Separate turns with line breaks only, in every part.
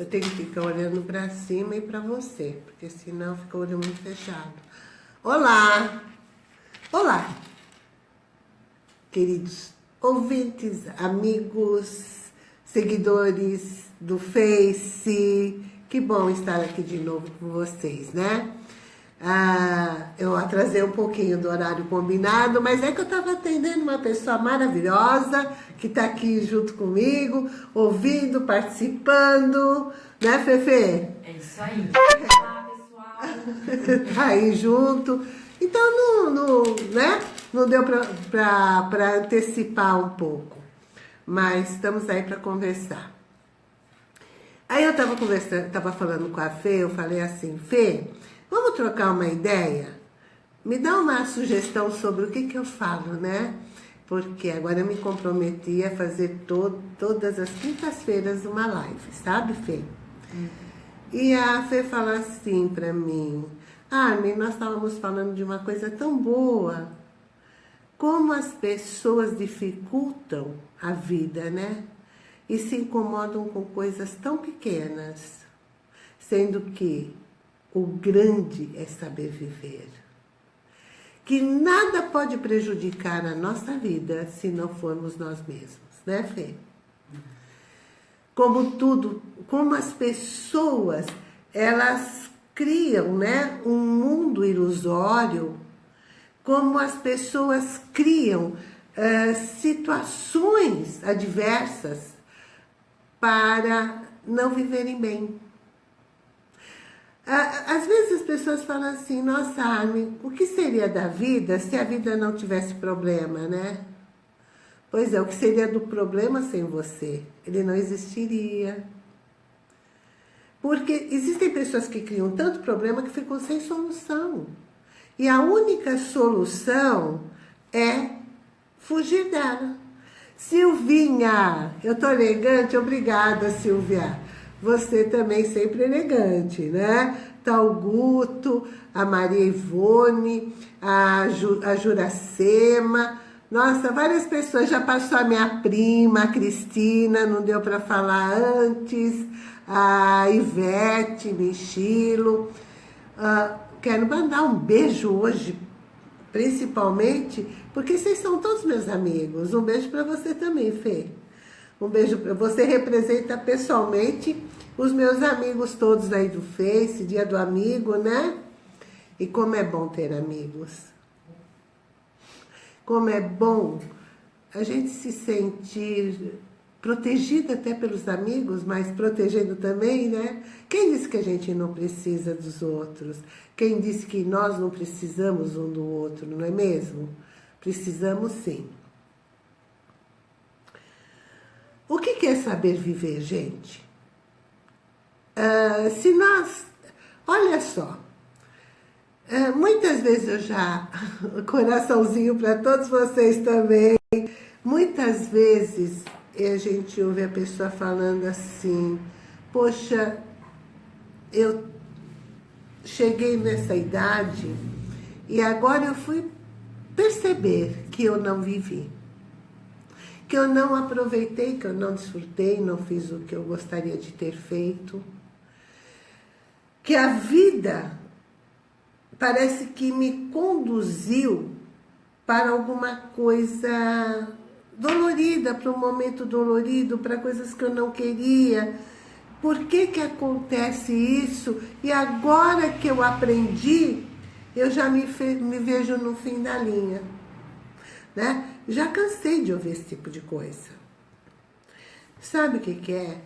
Eu tenho que ficar olhando para cima e para você, porque senão fica o olho muito fechado. Olá! Olá! Queridos ouvintes, amigos, seguidores do Face, que bom estar aqui de novo com vocês, né? Ah, eu atrasei um pouquinho do horário combinado, mas é que eu estava atendendo uma pessoa maravilhosa que está aqui junto comigo, ouvindo, participando, né, Fefe?
É isso aí. Olá, pessoal.
tá aí junto. Então, não, não, né? não deu para antecipar um pouco, mas estamos aí para conversar. Aí eu estava conversando, tava falando com a Fê, eu falei assim, Fê, Vamos trocar uma ideia? Me dá uma sugestão sobre o que, que eu falo, né? Porque agora eu me comprometi a fazer to todas as quintas-feiras uma live, sabe, Fê? Uhum. E a Fê fala assim pra mim, Armin, nós estávamos falando de uma coisa tão boa, como as pessoas dificultam a vida, né? E se incomodam com coisas tão pequenas, sendo que o grande é saber viver. Que nada pode prejudicar a nossa vida se não formos nós mesmos, né, Fê? Como tudo, como as pessoas, elas criam, né, um mundo ilusório, como as pessoas criam uh, situações adversas para não viverem bem. Às vezes as pessoas falam assim, nossa, Armin, o que seria da vida se a vida não tivesse problema, né? Pois é, o que seria do problema sem você? Ele não existiria. Porque existem pessoas que criam tanto problema que ficam sem solução. E a única solução é fugir dela. Silvinha, eu tô elegante? Obrigada, Silvia você também sempre elegante, né? Tá o Guto, a Maria Ivone, a, Ju, a Juracema, nossa, várias pessoas, já passou a minha prima, a Cristina, não deu para falar antes, a Ivete, Michilo. Uh, quero mandar um beijo hoje, principalmente, porque vocês são todos meus amigos. Um beijo para você também, Fê. Um beijo para você, representa pessoalmente os meus amigos todos aí do Face, dia do amigo, né? E como é bom ter amigos. Como é bom a gente se sentir protegida até pelos amigos, mas protegendo também, né? Quem disse que a gente não precisa dos outros? Quem disse que nós não precisamos um do outro, não é mesmo? Precisamos sim. O que é saber viver, gente? Uh, se nós... Olha só. Uh, muitas vezes eu já... Coraçãozinho para todos vocês também. Muitas vezes a gente ouve a pessoa falando assim... Poxa, eu cheguei nessa idade e agora eu fui perceber que eu não vivi que eu não aproveitei, que eu não desfrutei, não fiz o que eu gostaria de ter feito. Que a vida parece que me conduziu para alguma coisa dolorida, para um momento dolorido, para coisas que eu não queria. Por que que acontece isso? E agora que eu aprendi, eu já me, me vejo no fim da linha né? Já cansei de ouvir esse tipo de coisa. Sabe o que, que é?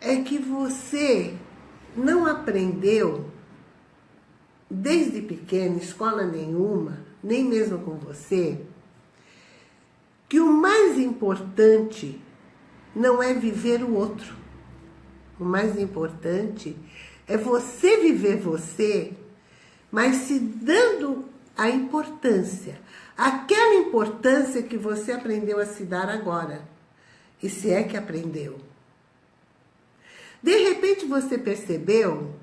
É que você não aprendeu desde pequeno, escola nenhuma, nem mesmo com você, que o mais importante não é viver o outro. O mais importante é você viver você, mas se dando a importância, aquela importância que você aprendeu a se dar agora, e se é que aprendeu. De repente você percebeu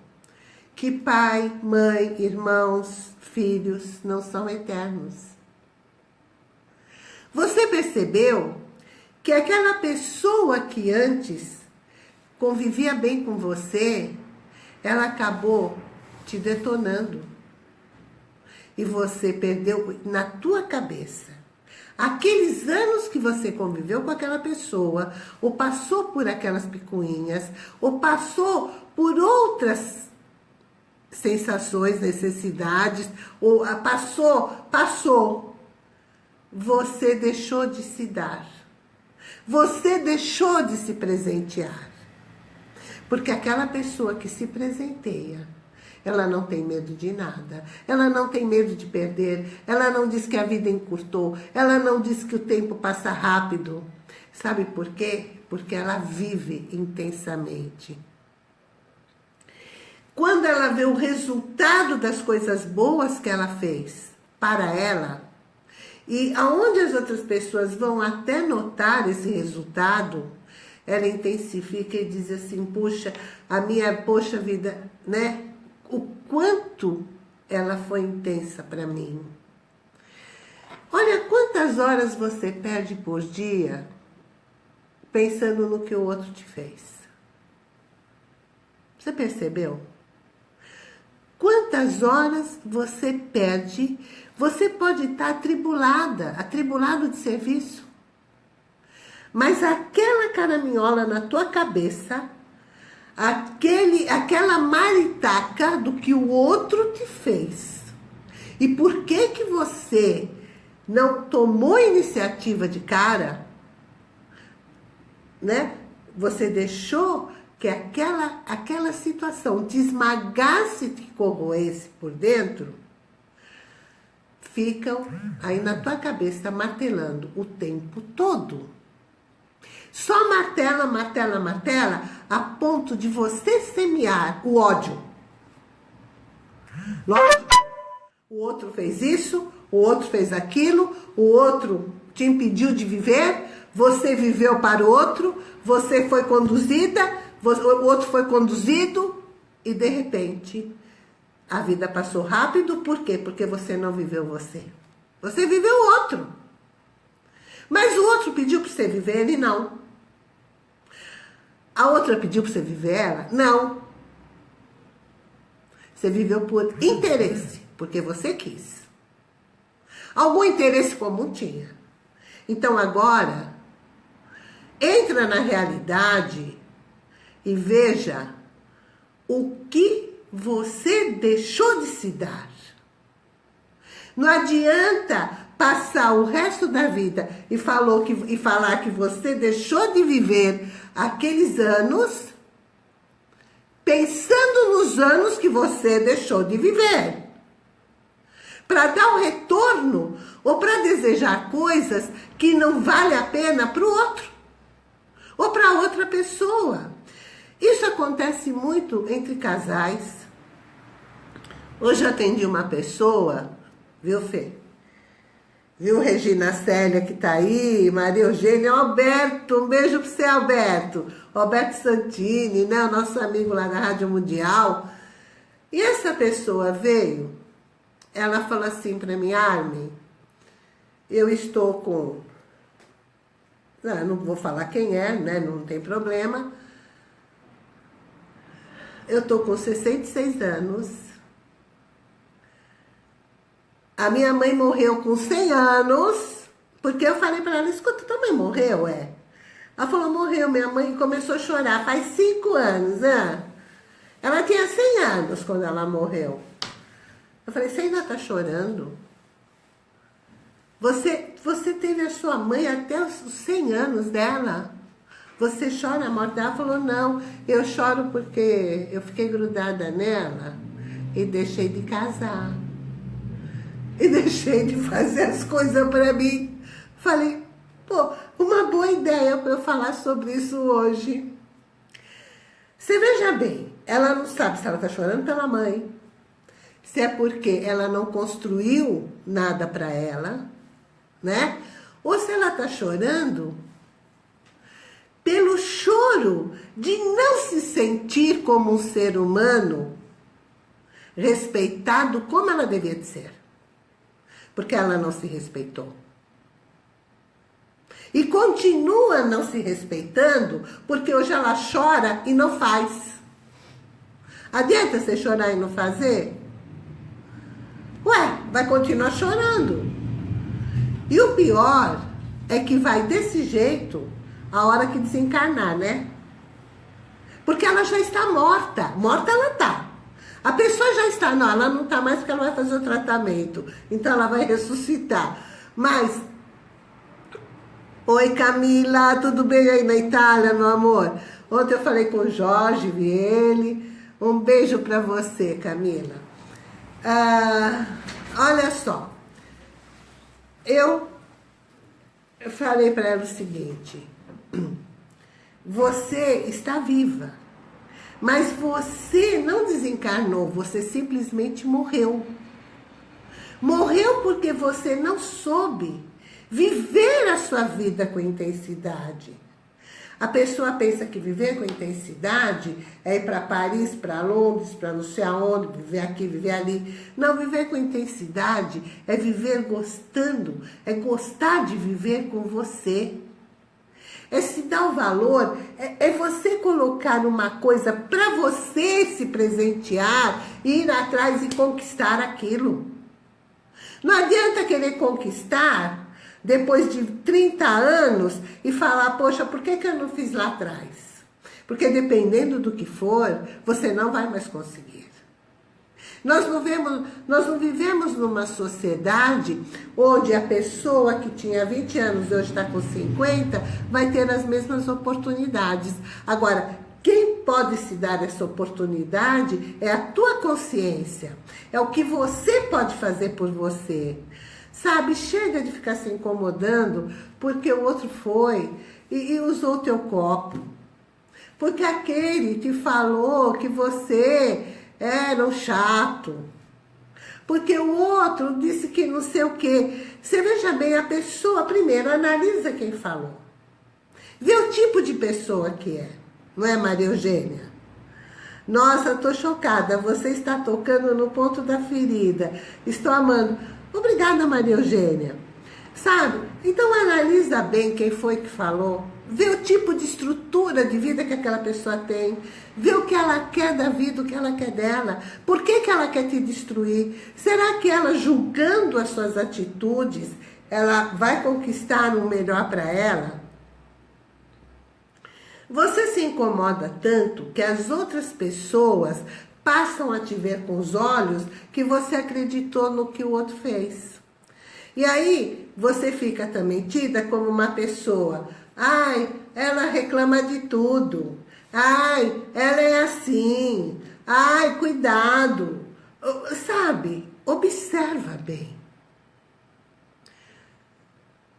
que pai, mãe, irmãos, filhos não são eternos. Você percebeu que aquela pessoa que antes convivia bem com você, ela acabou te detonando. E você perdeu na tua cabeça aqueles anos que você conviveu com aquela pessoa, ou passou por aquelas picuinhas, ou passou por outras sensações, necessidades, ou passou, passou, você deixou de se dar. Você deixou de se presentear. Porque aquela pessoa que se presenteia, ela não tem medo de nada. Ela não tem medo de perder. Ela não diz que a vida encurtou. Ela não diz que o tempo passa rápido. Sabe por quê? Porque ela vive intensamente. Quando ela vê o resultado das coisas boas que ela fez para ela, e aonde as outras pessoas vão até notar esse resultado, ela intensifica e diz assim, puxa, a minha, poxa vida, né? O quanto ela foi intensa para mim. Olha quantas horas você perde por dia pensando no que o outro te fez. Você percebeu? Quantas horas você perde, você pode estar atribulada, atribulado de serviço. Mas aquela caraminhola na tua cabeça aquele, aquela maritaca do que o outro te fez. E por que que você não tomou iniciativa de cara, né? Você deixou que aquela, aquela situação te esmagasse, te corroesse por dentro, ficam aí na tua cabeça martelando o tempo todo. Só martela, martela, martela, a ponto de você semear o ódio. Lógico, o outro fez isso, o outro fez aquilo, o outro te impediu de viver, você viveu para o outro, você foi conduzida, o outro foi conduzido e de repente a vida passou rápido, por quê? Porque você não viveu você. Você viveu o outro. Mas o outro pediu para você viver, ele não. A outra pediu para você viver ela? Não. Você viveu por interesse, porque você quis. Algum interesse comum tinha. Então agora, entra na realidade e veja o que você deixou de se dar. Não adianta passar o resto da vida e, falou que, e falar que você deixou de viver aqueles anos pensando nos anos que você deixou de viver. Para dar um retorno ou para desejar coisas que não vale a pena para o outro ou para outra pessoa. Isso acontece muito entre casais. Hoje atendi uma pessoa, viu, Fê? Viu, Regina Célia, que tá aí, Maria Eugênia, Alberto, um beijo para você, Alberto. Alberto Santini, né, o nosso amigo lá da Rádio Mundial. E essa pessoa veio, ela falou assim para mim, Armin, eu estou com... Não, não vou falar quem é, né, não tem problema. Eu tô com 66 anos a minha mãe morreu com 100 anos, porque eu falei para ela, escuta, tua mãe morreu, é? Ela falou, morreu, minha mãe começou a chorar, faz 5 anos, né? Ela tinha 100 anos quando ela morreu. Eu falei, você ainda tá chorando? Você, você teve a sua mãe até os 100 anos dela? Você chora a morte dela? Ela falou, não, eu choro porque eu fiquei grudada nela e deixei de casar e deixei de fazer as coisas para mim. Falei, pô, uma boa ideia para eu falar sobre isso hoje. Você veja bem, ela não sabe se ela está chorando pela mãe, se é porque ela não construiu nada para ela, né? Ou se ela está chorando pelo choro de não se sentir como um ser humano respeitado como ela devia de ser porque ela não se respeitou. E continua não se respeitando, porque hoje ela chora e não faz. Adianta você chorar e não fazer? Ué, vai continuar chorando. E o pior é que vai desse jeito a hora que desencarnar, né? Porque ela já está morta. Morta ela está. A pessoa já está, não, ela não está mais porque ela vai fazer o tratamento. Então ela vai ressuscitar. Mas, oi Camila, tudo bem aí na Itália, meu amor? Ontem eu falei com o Jorge, vi ele. Um beijo para você, Camila. Ah, olha só. Eu falei para ela o seguinte. Você está viva. Mas você não desencarnou, você simplesmente morreu. Morreu porque você não soube viver a sua vida com intensidade. A pessoa pensa que viver com intensidade é ir para Paris, para Londres, para não sei aonde, viver aqui, viver ali. Não, viver com intensidade é viver gostando, é gostar de viver com você. É se dar o valor, é, é você colocar uma coisa para você se presentear, ir atrás e conquistar aquilo. Não adianta querer conquistar depois de 30 anos e falar, poxa, por que, que eu não fiz lá atrás? Porque dependendo do que for, você não vai mais conseguir. Nós não, vemos, nós não vivemos numa sociedade onde a pessoa que tinha 20 anos e hoje está com 50 vai ter as mesmas oportunidades. Agora, quem pode se dar essa oportunidade é a tua consciência. É o que você pode fazer por você. Sabe, chega de ficar se incomodando porque o outro foi e, e usou teu copo. Porque aquele te falou que você era um chato. Porque o outro disse que não sei o quê. Você veja bem, a pessoa primeiro analisa quem falou. Vê o tipo de pessoa que é. Não é, Maria Eugênia? Nossa, tô chocada. Você está tocando no ponto da ferida. Estou amando. Obrigada, Maria Eugênia. Sabe? Então analisa bem quem foi que falou. Vê o tipo de estrutura de vida que aquela pessoa tem. Vê o que ela quer da vida, o que ela quer dela. Por que, que ela quer te destruir? Será que ela, julgando as suas atitudes, ela vai conquistar o melhor para ela? Você se incomoda tanto que as outras pessoas passam a te ver com os olhos que você acreditou no que o outro fez. E aí, você fica também tida como uma pessoa, ai, ela reclama de tudo, ai, ela é assim, ai, cuidado. Sabe, observa bem.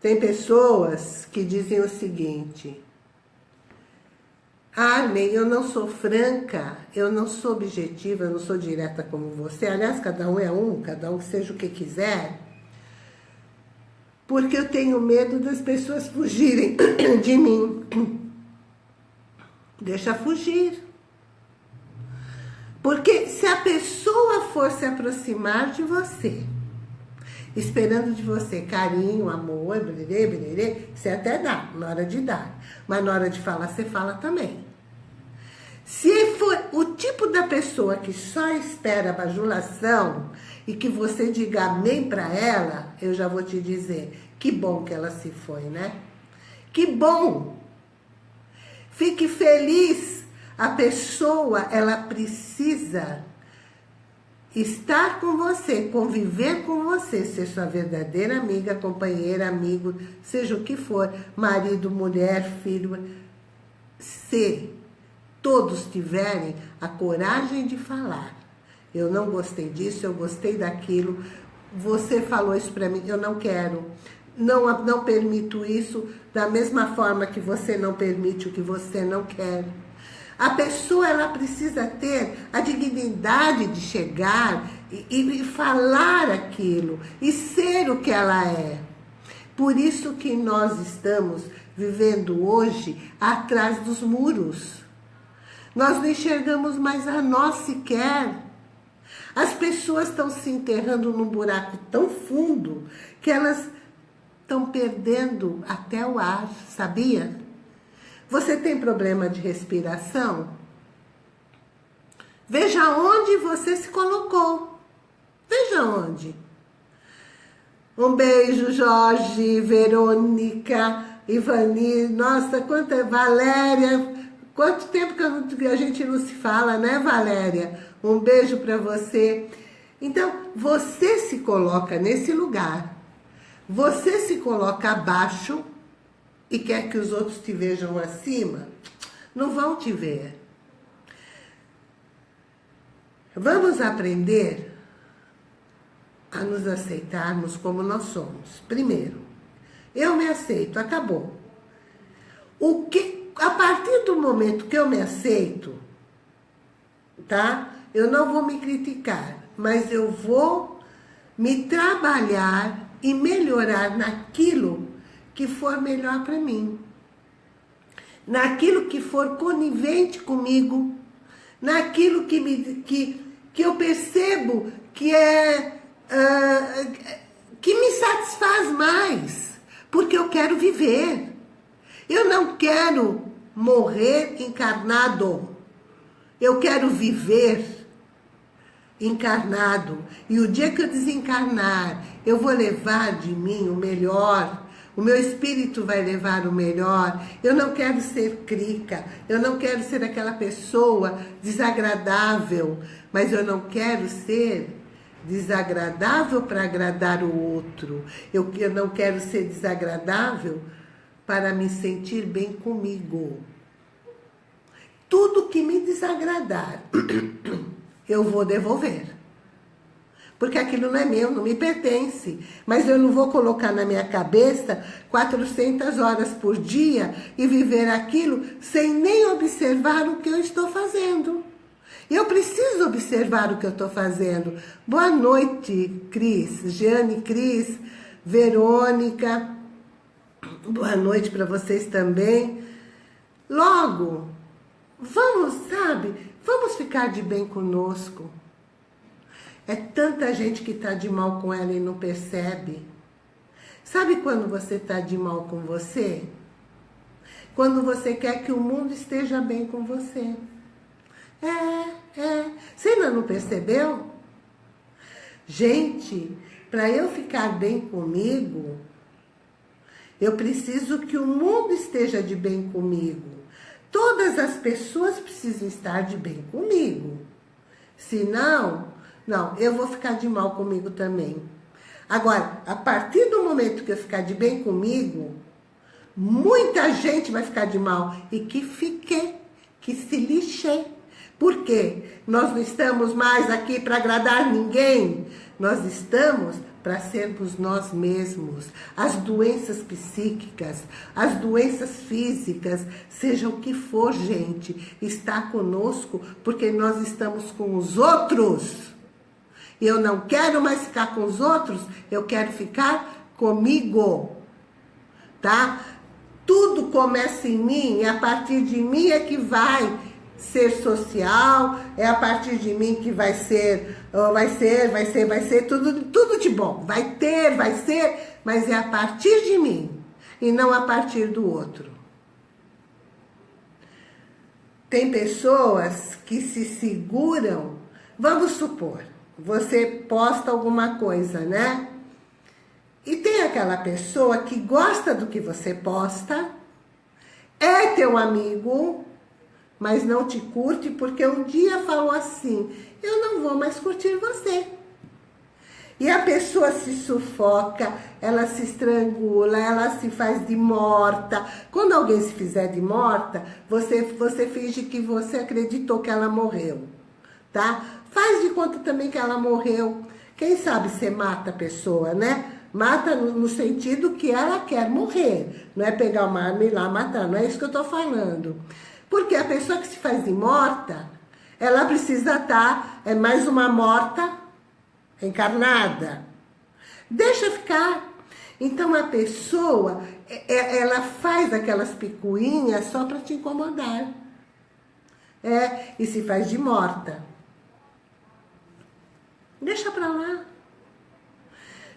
Tem pessoas que dizem o seguinte, Armin, eu não sou franca, eu não sou objetiva, eu não sou direta como você. Aliás, cada um é um, cada um seja o que quiser. Porque eu tenho medo das pessoas fugirem de mim. Deixa fugir. Porque se a pessoa for se aproximar de você, esperando de você carinho, amor, bererê, bererê, você até dá, na hora de dar. Mas na hora de falar, você fala também. Se for o tipo da pessoa que só espera bajulação e que você diga amém para ela, eu já vou te dizer, que bom que ela se foi, né? Que bom! Fique feliz. A pessoa, ela precisa estar com você, conviver com você, ser sua verdadeira amiga, companheira, amigo, seja o que for, marido, mulher, filho, ser todos tiverem a coragem de falar. Eu não gostei disso, eu gostei daquilo. Você falou isso para mim, eu não quero. Não, não permito isso da mesma forma que você não permite o que você não quer. A pessoa ela precisa ter a dignidade de chegar e, e falar aquilo e ser o que ela é. Por isso que nós estamos vivendo hoje atrás dos muros. Nós não enxergamos mais a nós sequer. As pessoas estão se enterrando num buraco tão fundo que elas estão perdendo até o ar, sabia? Você tem problema de respiração? Veja onde você se colocou. Veja onde. Um beijo, Jorge, Verônica, Ivani, nossa, quanta... Valéria, quanto tempo que a gente não se fala, né, Valéria? Um beijo para você. Então, você se coloca nesse lugar. Você se coloca abaixo e quer que os outros te vejam acima. Não vão te ver. Vamos aprender a nos aceitarmos como nós somos. Primeiro, eu me aceito, acabou. O que, a partir do momento que eu me aceito, tá? Eu não vou me criticar, mas eu vou me trabalhar e melhorar naquilo que for melhor para mim. Naquilo que for conivente comigo, naquilo que, me, que, que eu percebo que é uh, que me satisfaz mais, porque eu quero viver. Eu não quero morrer encarnado. Eu quero viver encarnado. E o dia que eu desencarnar, eu vou levar de mim o melhor. O meu espírito vai levar o melhor. Eu não quero ser crica. Eu não quero ser aquela pessoa desagradável. Mas eu não quero ser desagradável para agradar o outro. Eu, eu não quero ser desagradável para me sentir bem comigo. Tudo que me desagradar, eu vou devolver. Porque aquilo não é meu, não me pertence. Mas eu não vou colocar na minha cabeça 400 horas por dia e viver aquilo sem nem observar o que eu estou fazendo. Eu preciso observar o que eu estou fazendo. Boa noite, Cris. Jeane, Cris, Verônica. Boa noite para vocês também. Logo, vamos, sabe, vamos ficar de bem conosco. É tanta gente que está de mal com ela e não percebe. Sabe quando você está de mal com você? Quando você quer que o mundo esteja bem com você. É, é. Você ainda não percebeu? Gente, para eu ficar bem comigo, eu preciso que o mundo esteja de bem comigo. Todas as pessoas precisam estar de bem comigo. Senão, não, eu vou ficar de mal comigo também. Agora, a partir do momento que eu ficar de bem comigo, muita gente vai ficar de mal. E que fique, que se lixe. Por quê? Nós não estamos mais aqui para agradar ninguém. Nós estamos para sermos nós mesmos. As doenças psíquicas, as doenças físicas, seja o que for, gente, está conosco porque nós estamos com os outros. Eu não quero mais ficar com os outros, eu quero ficar comigo. Tá? Tudo começa em mim e a partir de mim é que vai ser social, é a partir de mim que vai ser, vai ser, vai ser, vai ser, tudo, tudo de bom. Vai ter, vai ser, mas é a partir de mim e não a partir do outro. Tem pessoas que se seguram, vamos supor, você posta alguma coisa, né? E tem aquela pessoa que gosta do que você posta, é teu amigo, mas não te curte porque um dia falou assim, eu não vou mais curtir você. E a pessoa se sufoca, ela se estrangula, ela se faz de morta. Quando alguém se fizer de morta, você, você finge que você acreditou que ela morreu, tá? Faz de conta também que ela morreu. Quem sabe você mata a pessoa, né? Mata no, sentido que ela quer morrer. Não é pegar uma arma e ir lá matar, não é isso que eu tô falando. Porque a pessoa que se faz de morta, ela precisa estar, é mais uma morta encarnada. Deixa ficar. Então a pessoa, é, é, ela faz aquelas picuinhas só para te incomodar. É, e se faz de morta. Deixa para lá.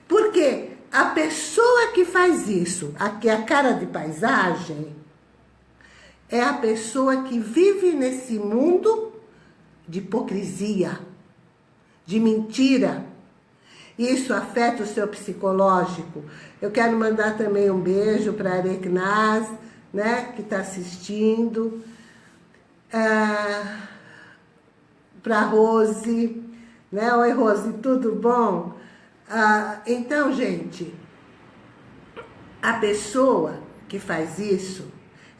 Porque a pessoa que faz isso, aqui a cara de paisagem, é a pessoa que vive nesse mundo de hipocrisia, de mentira. Isso afeta o seu psicológico. Eu quero mandar também um beijo para a Areknaz, né, que está assistindo. Ah, para Rose, né? Oi, Rose, tudo bom? Ah, então, gente, a pessoa que faz isso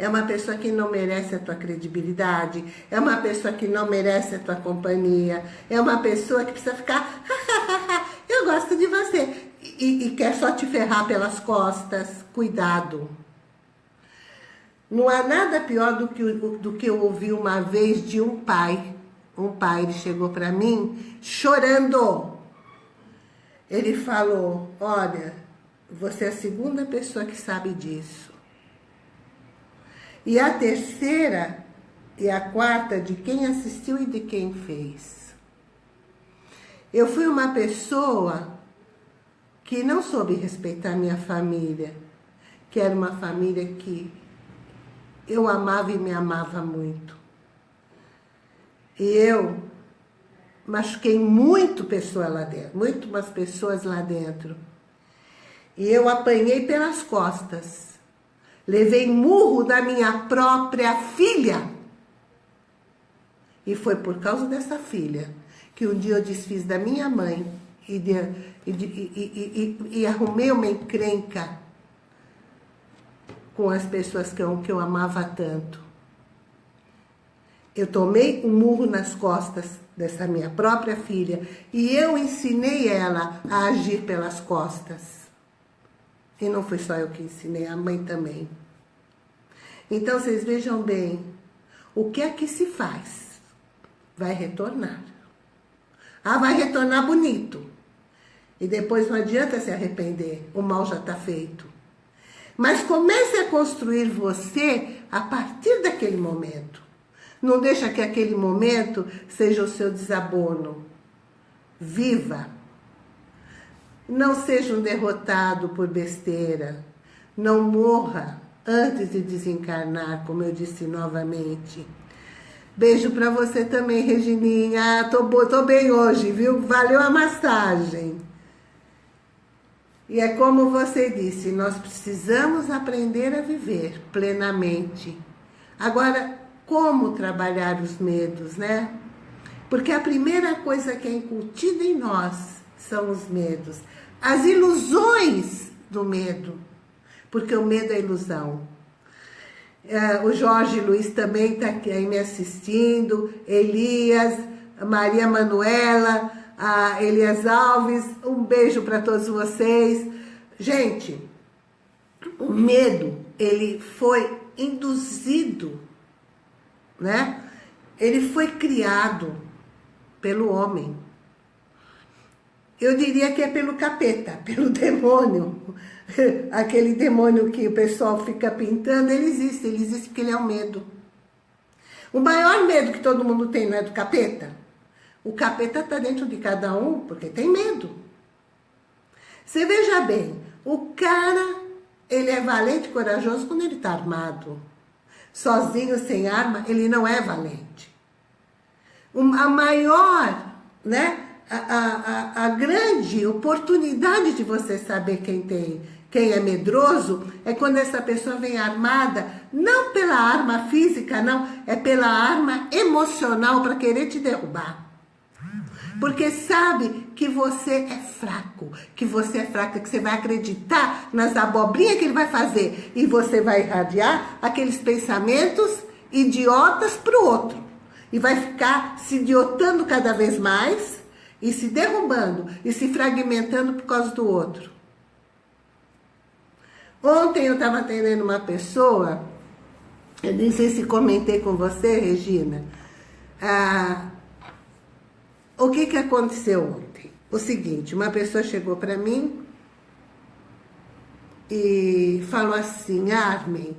é uma pessoa que não merece a tua credibilidade, é uma pessoa que não merece a tua companhia, é uma pessoa que precisa ficar, eu gosto de você, e, e quer só te ferrar pelas costas. Cuidado. Não há nada pior do que, do que eu ouvi uma vez de um pai. Um pai, ele chegou para mim chorando. Ele falou, olha, você é a segunda pessoa que sabe disso. E a terceira e a quarta de quem assistiu e de quem fez. Eu fui uma pessoa que não soube respeitar minha família, que era uma família que eu amava e me amava muito. E eu machuquei muito pessoa lá dentro, muito umas pessoas lá dentro. E eu apanhei pelas costas. Levei murro da minha própria filha. E foi por causa dessa filha que um dia eu desfiz da minha mãe e, de, e, e, e arrumei uma encrenca com as pessoas que eu, que eu amava tanto. Eu tomei um murro nas costas dessa minha própria filha e eu ensinei ela a agir pelas costas. E não foi só eu que ensinei, a mãe também. Então, vocês vejam bem, o que é que se faz? Vai retornar. Ah, vai retornar bonito. E depois não adianta se arrepender, o mal já está feito. Mas comece a construir você a partir daquele momento. Não deixa que aquele momento seja o seu desabono. Viva não seja um derrotado por besteira. Não morra antes de desencarnar, como eu disse novamente. Beijo para você também, Regininha. Tô, tô bem hoje, viu? Valeu a massagem. E é como você disse, nós precisamos aprender a viver plenamente. Agora, como trabalhar os medos, né? Porque a primeira coisa que é incutida em nós são os medos as ilusões do medo, porque o medo é ilusão. É, o Jorge Luiz também está aqui me assistindo, Elias, Maria Manuela, Elias Alves, um beijo para todos vocês. Gente, o medo, ele foi induzido, né? Ele foi criado pelo homem. Eu diria que é pelo capeta, pelo demônio. Aquele demônio que o pessoal fica pintando, ele existe, ele existe porque ele é o medo. O maior medo que todo mundo tem não é do capeta? O capeta está dentro de cada um porque tem medo. Você veja bem, o cara, ele é valente e corajoso quando ele está armado. Sozinho, sem arma, ele não é valente. A maior, né? A, a, a grande oportunidade de você saber quem tem, quem é medroso, é quando essa pessoa vem armada, não pela arma física, não, é pela arma emocional para querer te derrubar. Porque sabe que você é fraco, que você é fraca, que você vai acreditar nas abobrinhas que ele vai fazer e você vai irradiar aqueles pensamentos idiotas para o outro. E vai ficar se idiotando cada vez mais e se derrubando e se fragmentando por causa do outro. Ontem eu estava atendendo uma pessoa, eu nem sei se comentei com você, Regina, ah, o que, que aconteceu ontem? O seguinte, uma pessoa chegou para mim e falou assim, Armin,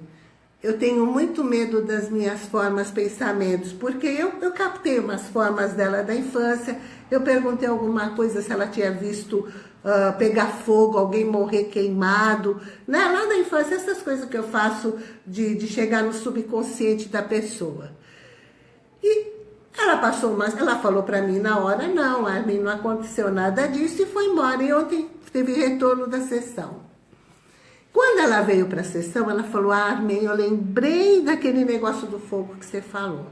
eu tenho muito medo das minhas formas, pensamentos, porque eu, eu captei umas formas dela da infância, eu perguntei alguma coisa, se ela tinha visto uh, pegar fogo, alguém morrer queimado, né? lá da infância, essas coisas que eu faço de, de chegar no subconsciente da pessoa. E ela passou umas, ela falou para mim na hora, não, Armin, não aconteceu nada disso e foi embora. E ontem teve retorno da sessão. Quando ela veio para a sessão, ela falou, Armin, eu lembrei daquele negócio do fogo que você falou.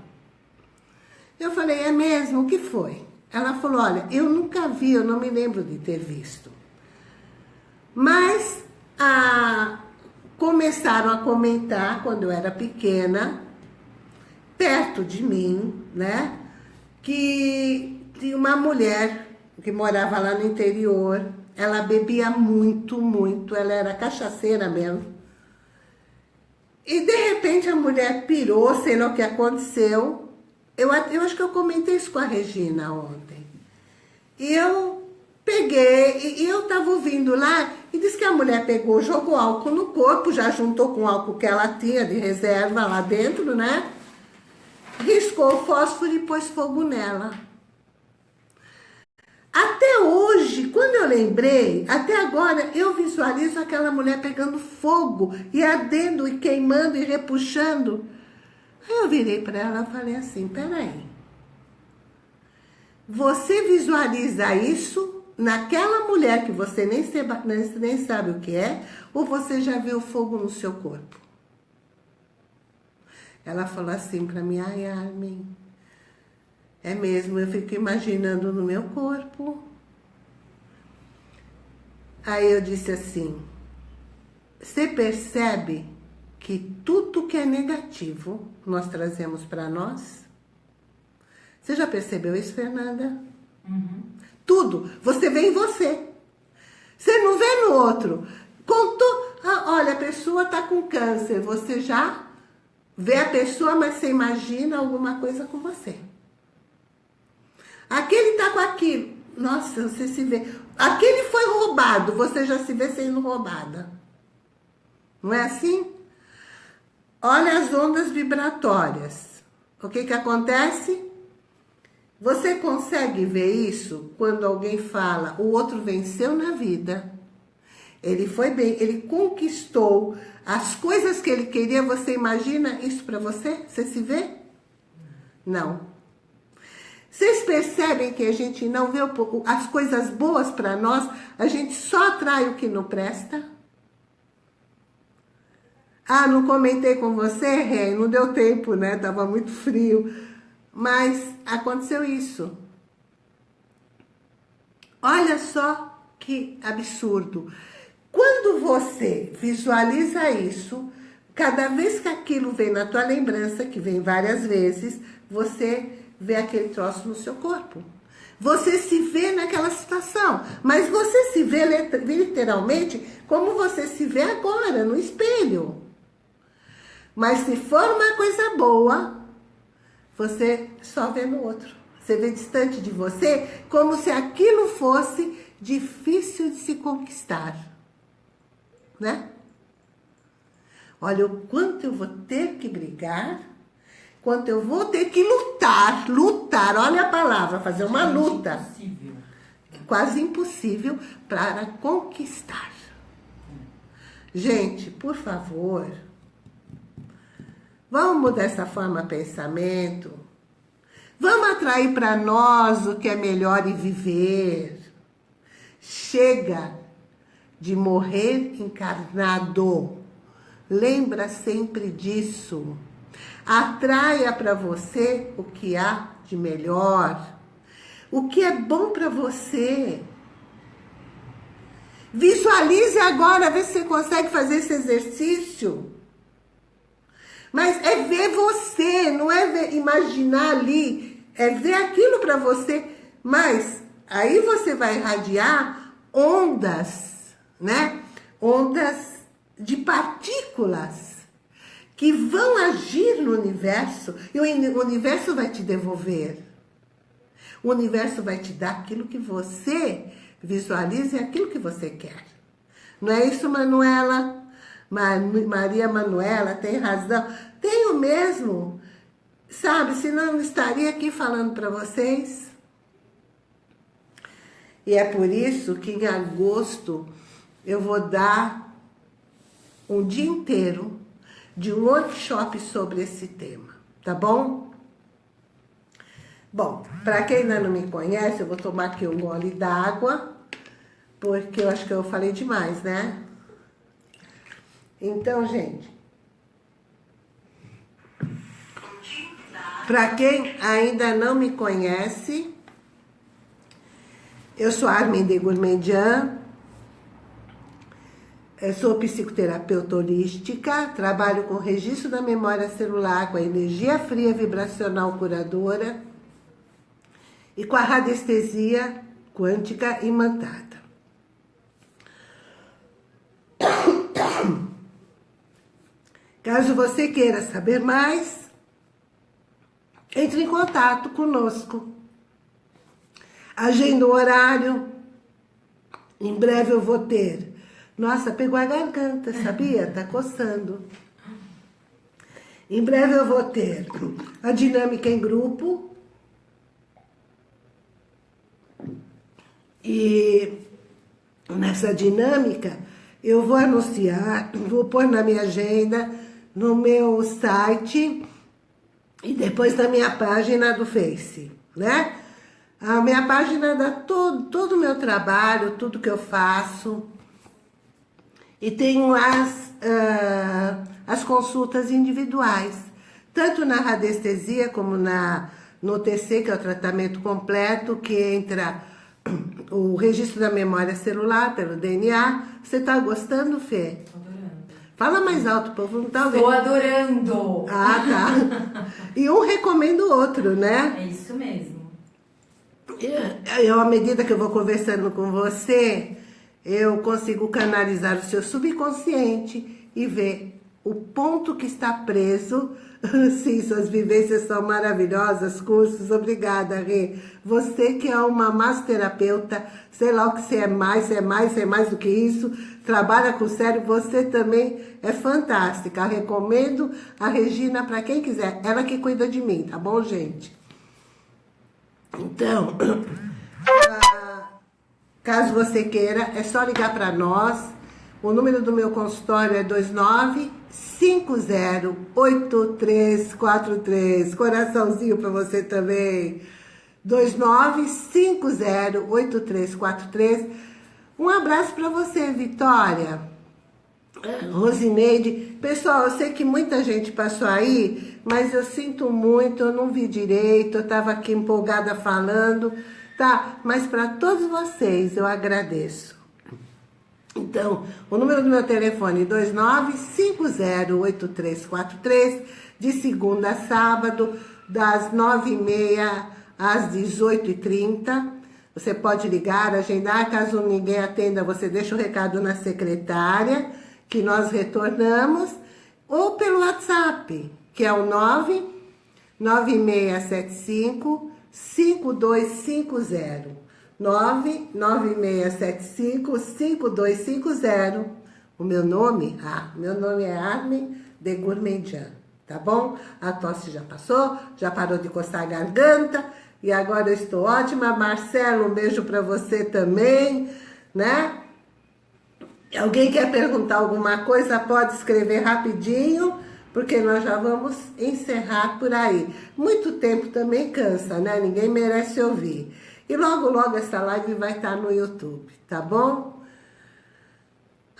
Eu falei, é mesmo? O que foi? Ela falou, olha, eu nunca vi, eu não me lembro de ter visto. Mas a, começaram a comentar, quando eu era pequena, perto de mim, né? Que tinha uma mulher que morava lá no interior. Ela bebia muito, muito. Ela era cachaceira mesmo. E de repente a mulher pirou, sei lá o que aconteceu. Eu, eu acho que eu comentei isso com a Regina ontem. E eu peguei, e, e eu tava ouvindo lá, e disse que a mulher pegou, jogou álcool no corpo, já juntou com o álcool que ela tinha de reserva lá dentro, né? riscou o fósforo e pôs fogo nela. Até hoje, quando eu lembrei, até agora, eu visualizo aquela mulher pegando fogo e ardendo e queimando e repuxando. Aí eu virei para ela e falei assim, peraí. Você visualiza isso naquela mulher que você nem, nem sabe o que é, ou você já viu fogo no seu corpo? Ela falou assim para mim, ai, Armin, é mesmo, eu fico imaginando no meu corpo. Aí eu disse assim, você percebe que tudo que é negativo nós trazemos para nós? Você já percebeu isso, Fernanda? Uhum. Tudo. Você vê em você. Você não vê no outro. Contou, ah, olha, a pessoa está com câncer, você já Vê a pessoa, mas você imagina alguma coisa com você. Aquele tá com aquilo. Nossa, você se vê. Aquele foi roubado, você já se vê sendo roubada. Não é assim? Olha as ondas vibratórias. O que que acontece? Você consegue ver isso quando alguém fala, o outro venceu na vida. Ele foi bem, ele conquistou as coisas que ele queria. Você imagina isso para você? Você se vê? Não. Vocês percebem que a gente não vê as coisas boas para nós, a gente só atrai o que não presta? Ah, não comentei com você, Rei, não deu tempo, né? Tava muito frio. Mas aconteceu isso. Olha só que absurdo. Quando você visualiza isso, cada vez que aquilo vem na tua lembrança, que vem várias vezes, você vê aquele troço no seu corpo. Você se vê naquela situação, mas você se vê literalmente como você se vê agora, no espelho. Mas se for uma coisa boa, você só vê no outro. Você vê distante de você, como se aquilo fosse difícil de se conquistar né? Olha o quanto eu vou ter que brigar, quanto eu vou ter que lutar, lutar, olha a palavra, fazer uma luta. Impossível. Quase impossível para conquistar. Gente, por favor, vamos mudar essa forma de pensamento. Vamos atrair para nós o que é melhor e viver. Chega de morrer encarnado. Lembra sempre disso. Atraia para você o que há de melhor. O que é bom para você. Visualize agora, vê se você consegue fazer esse exercício. Mas é ver você, não é ver, imaginar ali, é ver aquilo para você. Mas aí você vai irradiar ondas né? Ondas de partículas que vão agir no universo e o universo vai te devolver. O universo vai te dar aquilo que você visualiza e aquilo que você quer. Não é isso, Manuela? Maria Manuela tem razão. Tenho mesmo. Sabe, senão não estaria aqui falando para vocês. E é por isso que em agosto eu vou dar um dia inteiro de um workshop sobre esse tema, tá bom? Bom, para quem ainda não me conhece, eu vou tomar aqui um gole d'água, porque eu acho que eu falei demais, né? Então, gente, para quem ainda não me conhece, eu sou Armin de Gourmandian, sou psicoterapeuta holística, trabalho com registro da memória celular, com a energia fria vibracional curadora e com a radiestesia quântica imantada. Caso você queira saber mais, entre em contato conosco. Agenda o horário. Em breve eu vou ter nossa, pegou a garganta, sabia? Tá coçando. Em breve eu vou ter a dinâmica em grupo. E nessa dinâmica eu vou anunciar, vou pôr na minha agenda, no meu site e depois na minha página do Face, né? A minha página dá todo, todo o meu trabalho, tudo que eu faço. E tenho as, uh, as consultas individuais, tanto na radiestesia como na, no TC, que é o tratamento completo, que entra o registro da memória celular pelo DNA. Você está gostando, Fê? Fala mais alto, povo não tá
Estou adorando.
Ah, tá. e um recomenda o outro, né?
É isso mesmo.
Eu, à medida que eu vou conversando com você, eu consigo canalizar o seu subconsciente e ver o ponto que está preso. Sim, suas vivências são maravilhosas, cursos, obrigada, Rê. Você que é uma massoterapeuta, sei lá o que você é mais, é mais, é mais do que isso, trabalha com o cérebro, você também é fantástica. recomendo a Regina para quem quiser, ela que cuida de mim, tá bom, gente? Então... Caso você queira, é só ligar para nós. O número do meu consultório é 29508343. Coraçãozinho para você também. 29508343. Um abraço para você, Vitória. Rosineide. Pessoal, eu sei que muita gente passou aí, mas eu sinto muito, eu não vi direito, eu estava aqui empolgada falando tá? Mas para todos vocês eu agradeço. Então, o número do meu telefone é 29508343, de segunda a sábado, das 9h30 às 18h30. Você pode ligar, agendar, caso ninguém atenda, você deixa o recado na secretária, que nós retornamos, ou pelo WhatsApp, que é o 99675 5250 99675 5250 O meu nome? Ah, meu nome é Armin de Gourmandian, tá bom? A tosse já passou, já parou de coçar a garganta e agora eu estou ótima. Marcelo, um beijo para você também, né? Alguém quer perguntar alguma coisa, pode escrever rapidinho porque nós já vamos encerrar por aí. Muito tempo também cansa, né? Ninguém merece ouvir. E logo, logo essa live vai estar no YouTube, tá bom?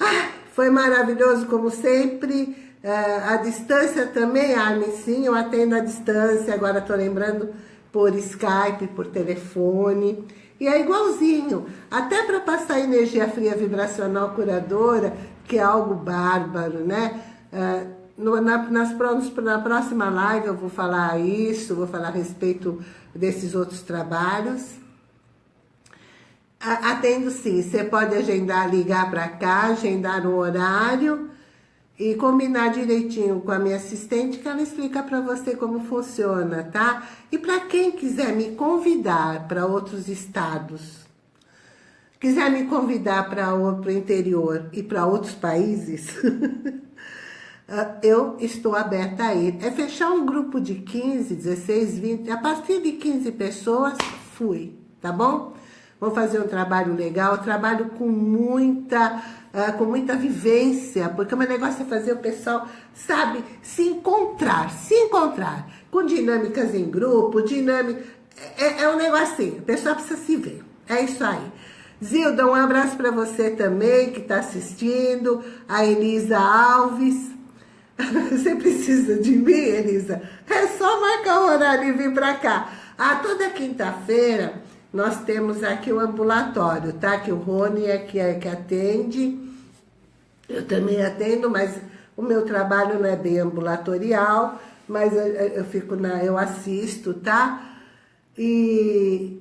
Ah, foi maravilhoso como sempre. Uh, a distância também, Armin, sim, eu atendo a distância, agora estou lembrando por Skype, por telefone. E é igualzinho, até para passar energia fria vibracional curadora, que é algo bárbaro, né? Uh, no, na, nas, na próxima live eu vou falar isso, vou falar a respeito desses outros trabalhos. Atendo sim, você pode agendar, ligar para cá, agendar um horário e combinar direitinho com a minha assistente que ela explica para você como funciona, tá? E para quem quiser me convidar para outros estados, quiser me convidar para o interior e para outros países, eu estou aberta a ir. É fechar um grupo de 15, 16, 20, a partir de 15 pessoas, fui, tá bom? Vou fazer um trabalho legal, trabalho com muita, uh, com muita vivência, porque o meu negócio é fazer o pessoal, sabe, se encontrar, se encontrar, com dinâmicas em grupo, dinâmica, é, é um negócio assim, a pessoa precisa se ver, é isso aí. Zilda, um abraço para você também, que está assistindo. A Elisa Alves. Você precisa de mim, Elisa? É só marcar o horário e vir para cá. Ah, toda quinta-feira nós temos aqui o ambulatório, tá? Que o Rony é que, é que atende. Eu também atendo, mas o meu trabalho não é bem ambulatorial, mas eu, eu fico na, eu assisto, tá? E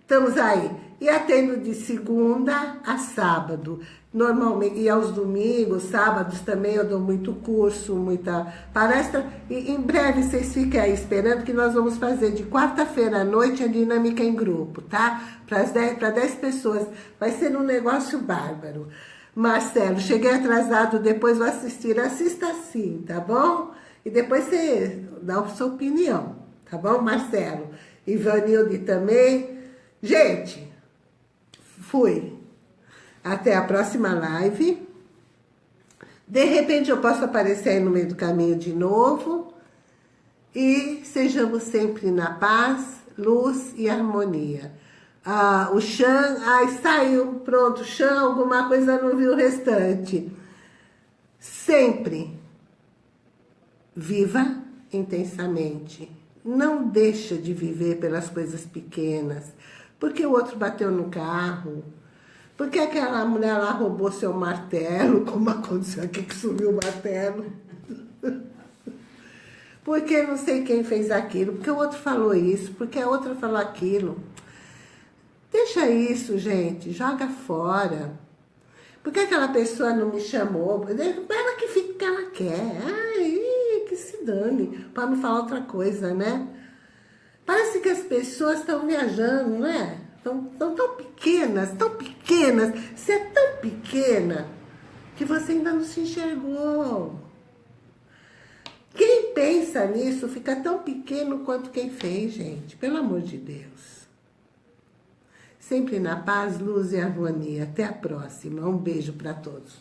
estamos aí. E atendo de segunda a sábado. Normalmente, e aos domingos, sábados também eu dou muito curso, muita palestra. E em breve vocês fiquem aí esperando que nós vamos fazer de quarta-feira à noite a dinâmica em grupo, tá? Para 10, 10 pessoas. Vai ser um negócio bárbaro. Marcelo, cheguei atrasado, depois vou assistir. Assista sim, tá bom? E depois você dá a sua opinião, tá bom, Marcelo? Ivanilde também. Gente, Fui. Até a próxima live. De repente eu posso aparecer aí no meio do caminho de novo. E sejamos sempre na paz, luz e harmonia. Ah, o Xan, ai, saiu, pronto, Xan, alguma coisa não viu o restante. Sempre viva intensamente. Não deixa de viver pelas coisas pequenas. Porque o outro bateu no carro? Porque aquela mulher lá roubou seu martelo, como aconteceu aqui que sumiu o martelo? Porque não sei quem fez aquilo, porque o outro falou isso, porque a outra falou aquilo. Deixa isso, gente, joga fora. Por que aquela pessoa não me chamou? Ela que fica que ela quer. Ai, que se dane, para não falar outra coisa, né? Parece que as pessoas estão viajando, não é? Estão, tão pequenas, tão pequenas. Você é tão pequena que você ainda não se enxergou. Quem pensa nisso fica tão pequeno quanto quem fez, gente. Pelo amor de Deus. Sempre na paz, luz e harmonia. Até a próxima. Um beijo para todos.